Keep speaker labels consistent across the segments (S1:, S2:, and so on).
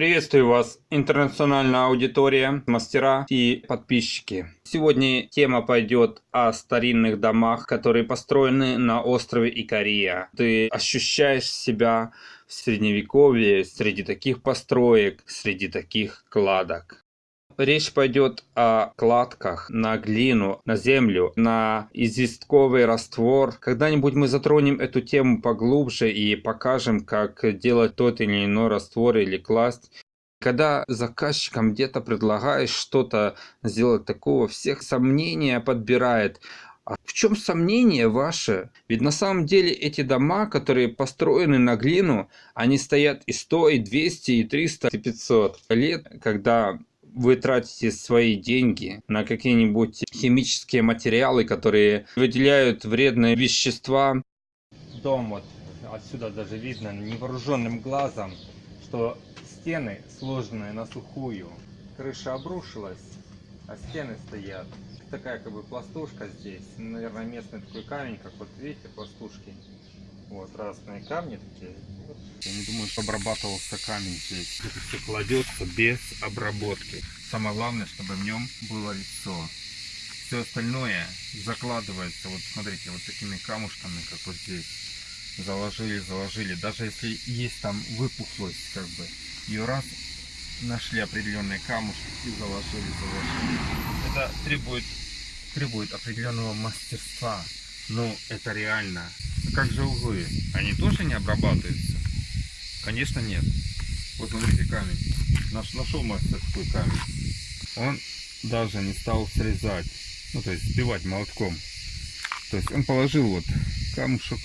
S1: Приветствую вас, интернациональная аудитория, мастера и подписчики. Сегодня тема пойдет о старинных домах, которые построены на острове Икария. Ты ощущаешь себя в средневековье среди таких построек, среди таких кладок. Речь пойдет о кладках на глину, на землю, на известковый раствор. Когда-нибудь мы затронем эту тему поглубже и покажем, как делать тот или иной раствор или класть. Когда заказчикам где-то предлагаешь что-то сделать такого, всех сомнения подбирает. А в чем сомнение ваше? Ведь на самом деле эти дома, которые построены на глину, они стоят и 100, и 200, и 300, и 500 лет, когда вы тратите свои деньги на какие-нибудь химические материалы, которые выделяют вредные вещества. Дом вот отсюда даже видно невооруженным глазом, что стены сложенные на сухую. Крыша обрушилась, а стены стоят. Такая как бы пластушка здесь. Наверное, местный такой камень, как вот видите, пластушки. Вот разные камни такие. Я не думаю, что обрабатывался камень здесь. Это все кладется без обработки. Самое главное, чтобы в нем было лицо. Все остальное закладывается, вот смотрите, вот такими камушками, как вот здесь. Заложили, заложили. Даже если есть там выпуклость, как бы, ее раз нашли определенные камушки и заложили, заложили. Это требует, требует определенного мастерства. Ну, это реально. Как же углы? Они тоже не обрабатываются? Конечно, нет. Вот смотрите, камень. Наш, нашел мастер такой камень. Он даже не стал срезать. Ну, то есть сбивать молотком. То есть он положил вот камушек,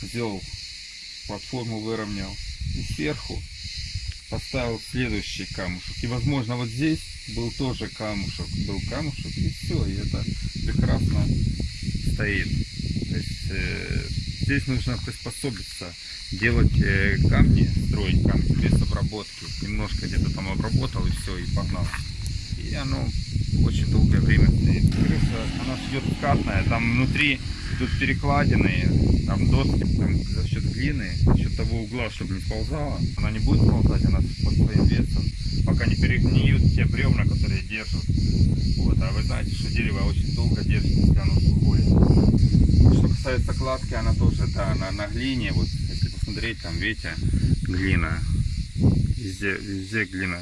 S1: сделал платформу, выровнял. И сверху поставил следующий камушек. И возможно вот здесь был тоже камушек. Был камушек и все. И это прекрасно стоит. То э, здесь нужно приспособиться, делать э, камни, строить камни без обработки. Немножко где-то там обработал и все, и погнал. И оно очень долгое время стоит. Крыша, она идет скатная, там внутри тут перекладины, там доски там, за счет глины, за счет того угла, чтобы не сползала. Она не будет сползать, она под своим весом, пока не перегниют те бревна, которые держат. Вот, а вы знаете, что дерево очень долго держит, если оно сухое. Что касается кладки, она тоже, да, на, на глине, вот, если посмотреть, там, видите, глина, везде, везде глина.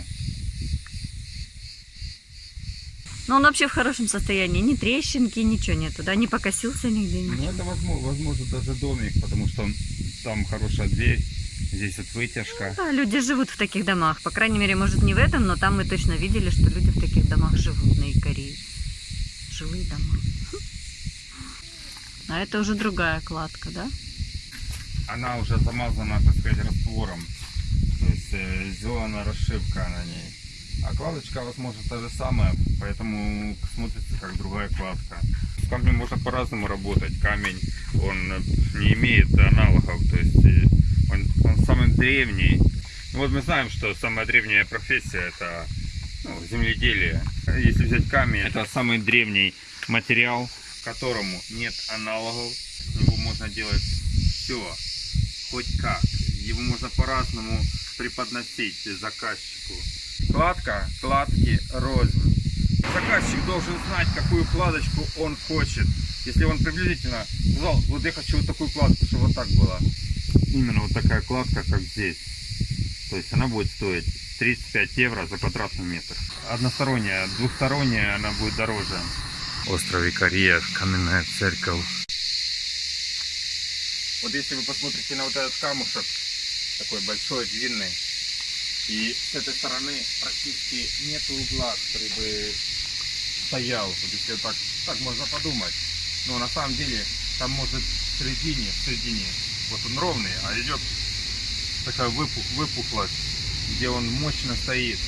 S2: Но он вообще в хорошем состоянии, ни трещинки, ничего нету, да, не покосился нигде. Ничего.
S1: Ну, это возможно, возможно даже домик, потому что там хорошая дверь, здесь вот вытяжка.
S2: Ну, да, люди живут в таких домах, по крайней мере, может не в этом, но там мы точно видели, что люди в таких домах живут на Икарии. Жилые дома. А это уже другая кладка, да?
S1: Она уже замазана, так сказать, раствором. То есть э, сделана расшивка на ней. А кладочка, возможно, та же самая, поэтому смотрится как другая кладка. С камнем можно по-разному работать. Камень, он не имеет аналогов, то есть э, он, он самый древний. Ну, вот мы знаем, что самая древняя профессия это ну, земледелие. Если взять камень, это самый древний материал, которому нет аналогов. С него можно делать все, хоть как. Его можно по-разному преподносить заказчику. Кладка, кладки рознь. Заказчик должен знать, какую кладочку он хочет. Если он приблизительно сказал, вот я хочу вот такую кладку, чтобы вот так было. Именно вот такая кладка, как здесь. То есть она будет стоить 35 евро за квадратный метр. Односторонняя, двухсторонняя она будет дороже. Остров Икария, каменная церковь. Вот если вы посмотрите на вот этот камушек, такой большой, длинный, и с этой стороны практически нет угла, который бы стоял. Вот если так, так можно подумать. Но на самом деле там может в середине, в середине, вот он ровный, а идет такая выпух, выпуклость, где он мощно стоит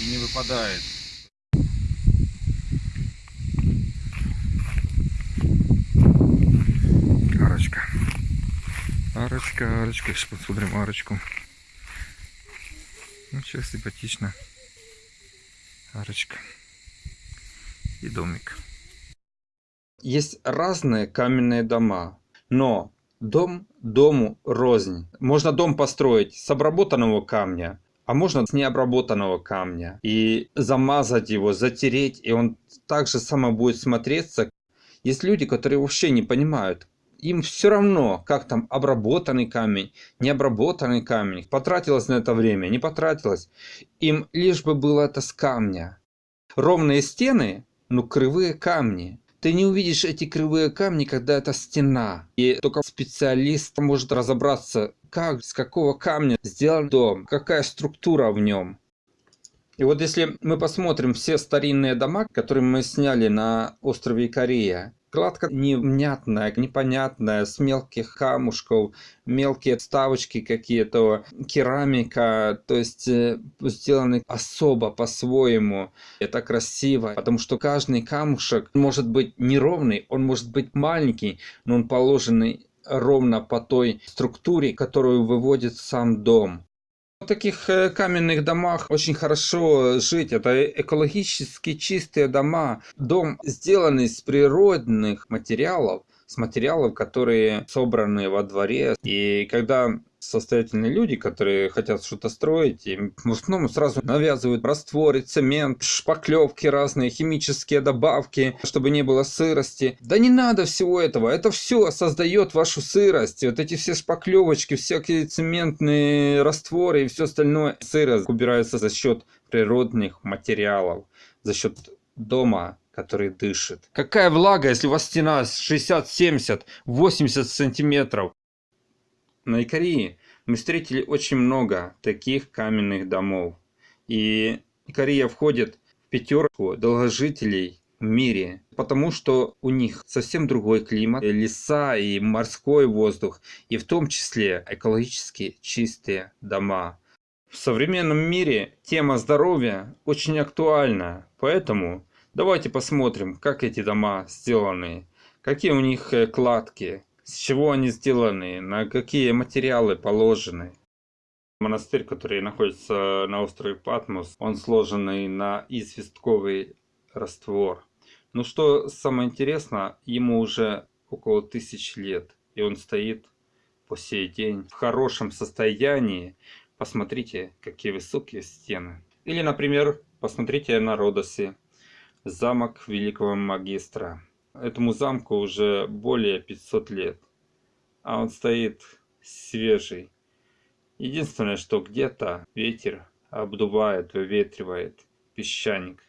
S1: и не выпадает. Арочка. Арочка, арочка. Сейчас посмотрим арочку. Ну, сейчас симпатично. Арочка. И домик. Есть разные каменные дома, но Дом дому рознь. Можно дом построить с обработанного камня, а можно с необработанного камня. И замазать его, затереть, и он так же само будет смотреться. Есть люди, которые вообще не понимают, им все равно, как там обработанный камень, необработанный камень, потратилось на это время, не потратилось. Им лишь бы было это с камня. Ровные стены, ну кривые камни. Ты не увидишь эти кривые камни, когда это стена. И только специалист может разобраться, как, с какого камня сделан дом, какая структура в нем. И вот если мы посмотрим все старинные дома, которые мы сняли на острове Икария, Кладка невнятная, непонятная, с мелких камушков, мелкие вставочки какие-то, керамика, то есть э, сделаны особо по-своему. Это красиво, потому что каждый камушек может быть неровный, он может быть маленький, но он положенный ровно по той структуре, которую выводит сам дом. В таких э, каменных домах очень хорошо жить. Это экологически чистые дома. Дом сделанный из природных материалов, с материалов, которые собраны во дворе. И когда состоятельные люди, которые хотят что-то строить, им в основном сразу навязывают растворы, цемент, шпаклевки разные, химические добавки, чтобы не было сырости. Да не надо всего этого, это все создает вашу сырость. Вот эти все шпаклевочки, всякие цементные растворы и все остальное. Сырость убирается за счет природных материалов, за счет дома, который дышит. Какая влага, если у вас стена 60, 70, 80 сантиметров? На Икарии мы встретили очень много таких каменных домов. И Икария входит в пятерку долгожителей в мире, потому что у них совсем другой климат, леса и морской воздух, и в том числе экологически чистые дома. В современном мире тема здоровья очень актуальна, поэтому давайте посмотрим, как эти дома сделаны, какие у них э, кладки, с чего они сделаны, на какие материалы положены. Монастырь, который находится на острове Патмос, он сложенный на известковый раствор. Но что самое интересное, ему уже около тысяч лет, и он стоит по сей день в хорошем состоянии. Посмотрите, какие высокие стены. Или, например, посмотрите на Родосе, замок великого магистра. Этому замку уже более 500 лет, а он стоит свежий. Единственное, что где-то ветер обдувает, выветривает песчаник.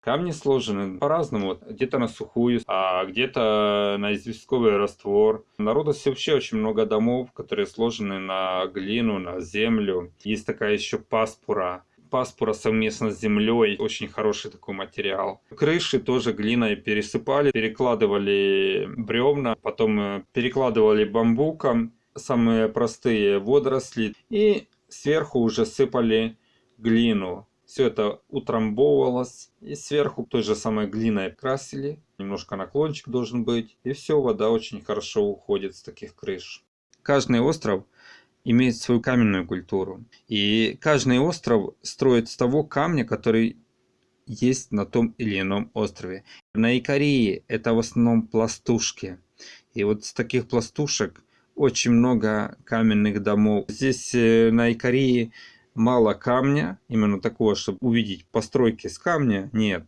S1: Камни сложены по-разному, где-то на сухую, а где-то на известковый раствор. На Родосе вообще очень много домов, которые сложены на глину, на землю. Есть такая еще паспура, паспора совместно с землей. Очень хороший такой материал. Крыши тоже глиной пересыпали, перекладывали бревна, потом э, перекладывали бамбуком, самые простые водоросли, и сверху уже сыпали глину. Все это утрамбовывалось, и сверху той же самой глиной красили. Немножко наклончик должен быть, и все, вода очень хорошо уходит с таких крыш. Каждый остров имеет свою каменную культуру. И каждый остров строит с того камня, который есть на том или ином острове. На Икарии это в основном пластушки. И вот с таких пластушек очень много каменных домов. Здесь э, на Икарии мало камня, именно такого, чтобы увидеть постройки с камня, нет.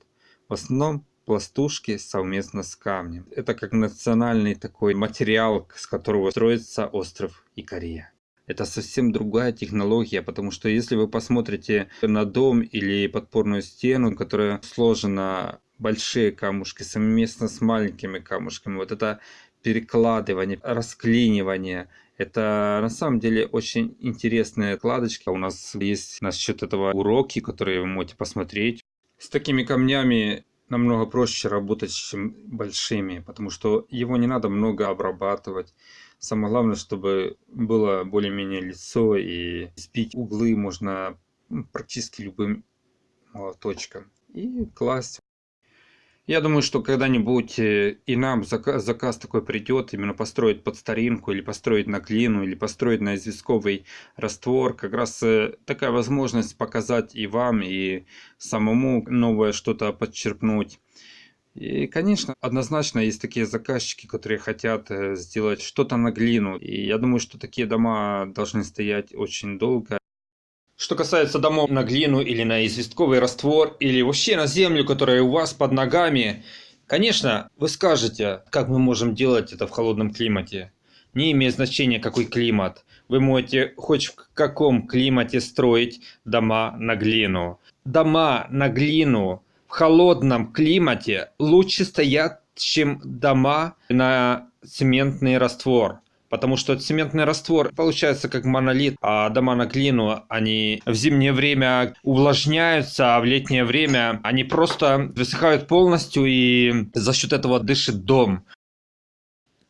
S1: В основном пластушки совместно с камнем. Это как национальный такой материал, с которого строится остров Икария это совсем другая технология, потому что если вы посмотрите на дом или подпорную стену, которая сложена большие камушки совместно с маленькими камушками, вот это перекладывание, расклинивание, это на самом деле очень интересная кладочка. У нас есть насчет этого уроки, которые вы можете посмотреть. С такими камнями намного проще работать, чем большими, потому что его не надо много обрабатывать. Самое главное, чтобы было более-менее лицо и сбить углы можно практически любым молоточком и класть. Я думаю, что когда-нибудь э, и нам заказ, заказ такой придет, именно построить под старинку, или построить на глину, или построить на известковый раствор. Как раз э, такая возможность показать и вам, и самому новое что-то подчеркнуть. И, конечно, однозначно есть такие заказчики, которые хотят э, сделать что-то на глину. И я думаю, что такие дома должны стоять очень долго. Что касается домов на глину или на известковый раствор, или вообще на землю, которая у вас под ногами, конечно, вы скажете, как мы можем делать это в холодном климате. Не имеет значения, какой климат. Вы можете хоть в каком климате строить дома на глину. Дома на глину в холодном климате лучше стоят, чем дома на цементный раствор. Потому что цементный раствор получается как монолит, а дома на глину, они в зимнее время увлажняются, а в летнее время они просто высыхают полностью и за счет этого дышит дом.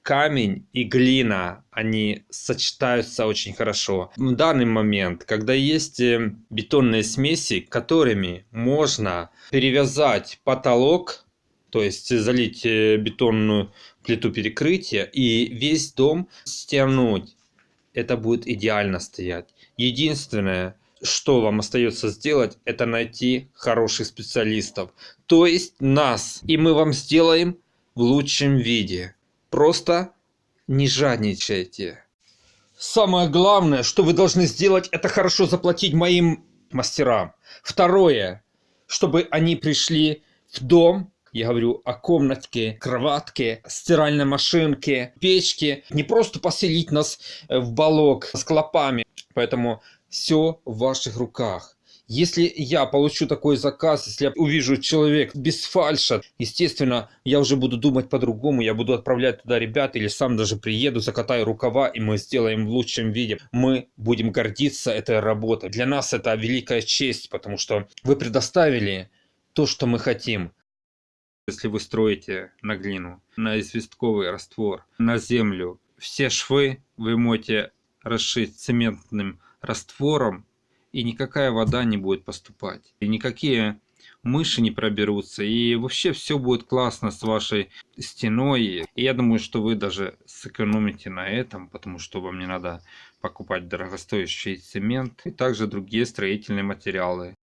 S1: Камень и глина, они сочетаются очень хорошо. В данный момент, когда есть э, бетонные смеси, которыми можно перевязать потолок, то есть залить э, бетонную плиту перекрытия и весь дом стянуть. Это будет идеально стоять. Единственное, что вам остается сделать, это найти хороших специалистов. То есть нас. И мы вам сделаем в лучшем виде. Просто не жадничайте. Самое главное, что вы должны сделать, это хорошо заплатить моим мастерам. Второе, чтобы они пришли в дом я говорю о комнатке, кроватке, стиральной машинке, печке. Не просто поселить нас э, в балок с клопами. Поэтому все в ваших руках. Если я получу такой заказ, если я увижу человек без фальша, естественно, я уже буду думать по-другому, я буду отправлять туда ребят или сам даже приеду, закатаю рукава и мы сделаем в лучшем виде. Мы будем гордиться этой работой. Для нас это великая честь, потому что вы предоставили то, что мы хотим. Если вы строите на глину, на известковый раствор, на землю, все швы вы можете расшить цементным раствором, и никакая вода не будет поступать. И никакие мыши не проберутся, и вообще все будет классно с вашей стеной. И я думаю, что вы даже сэкономите на этом, потому что вам не надо покупать дорогостоящий цемент и также другие строительные материалы.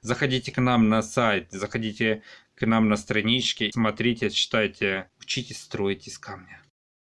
S1: Заходите к нам на сайт, заходите к нам на страничке, смотрите, читайте, учитесь строить из камня.